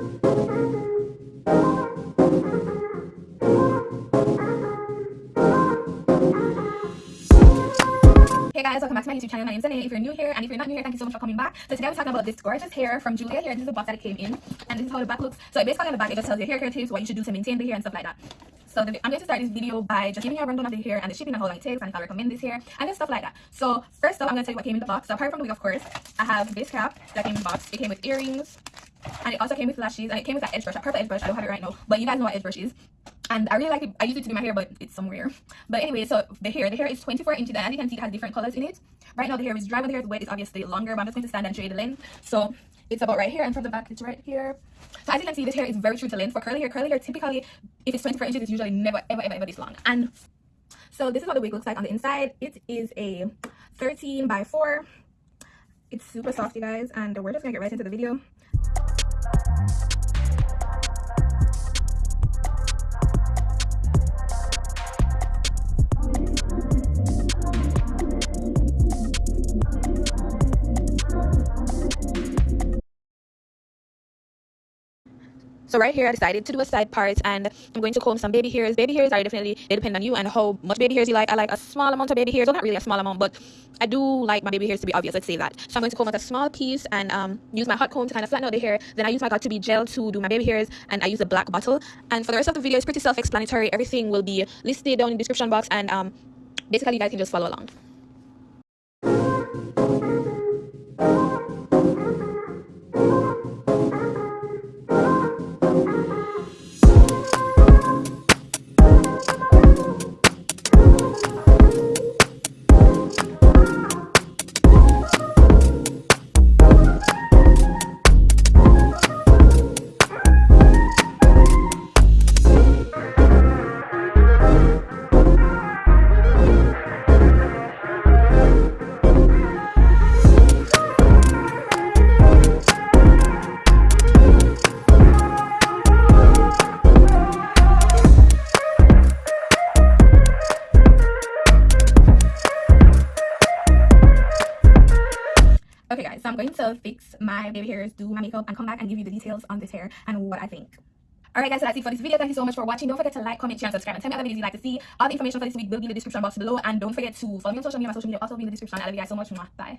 Hey guys, welcome back to my YouTube channel. My name is Zane. If you're new here and if you're not new here, thank you so much for coming back. So today we're talking about this gorgeous hair from Julia Hair. This is the box that it came in and this is how the back looks. So basically on the back it just tells you hair care tips, what you should do to maintain the hair and stuff like that. So the, I'm going to start this video by just giving you a rundown of the hair and the shipping and how long it takes and if I recommend this hair and just stuff like that. So first off, I'm going to tell you what came in the box. So apart from the wig, of course, I have this cap that came in the box. It came with earrings and it also came with lashes and it came with that edge brush, a purple edge brush. I don't have it right now, but you guys know what edge brush is and I really like it. I use it to do my hair, but it's somewhere. But anyway, so the hair, the hair is 24 inches, and you can see, it has different colors in it. Right now, the hair is dry. When the hair is wet, it's obviously longer. But I'm just going to stand and show you the length. So it's about right here, and from the back, it's right here. So as you can see, this hair is very true to length. For curly hair, curly hair typically, if it's 24 inches, it's usually never, ever, ever, ever this long. And so this is what the wig looks like on the inside. It is a 13 by 4. It's super soft, you guys, and we're just gonna get right into the video. So right here i decided to do a side part and i'm going to comb some baby hairs. Baby hairs are definitely they depend on you and how much baby hairs you like. I like a small amount of baby hairs well not really a small amount but i do like my baby hairs to be obvious let's say that. So i'm going to comb out a small piece and um, use my hot comb to kind of flatten out the hair. Then i use my Got2b gel to do my baby hairs and i use a black bottle. And for the rest of the video it's pretty self-explanatory. Everything will be listed down in the description box and um, basically you guys can just follow along okay guys so i'm going to fix my baby hairs do my makeup and come back and give you the details on this hair and what i think Alright guys, so that's it for this video. Thank you so much for watching. Don't forget to like, comment, share, and subscribe. And tell me other videos you'd like to see. All the information for this week will be in the description box below. And don't forget to follow me on social media. My social media also be in the description. I love you guys so much. Bye.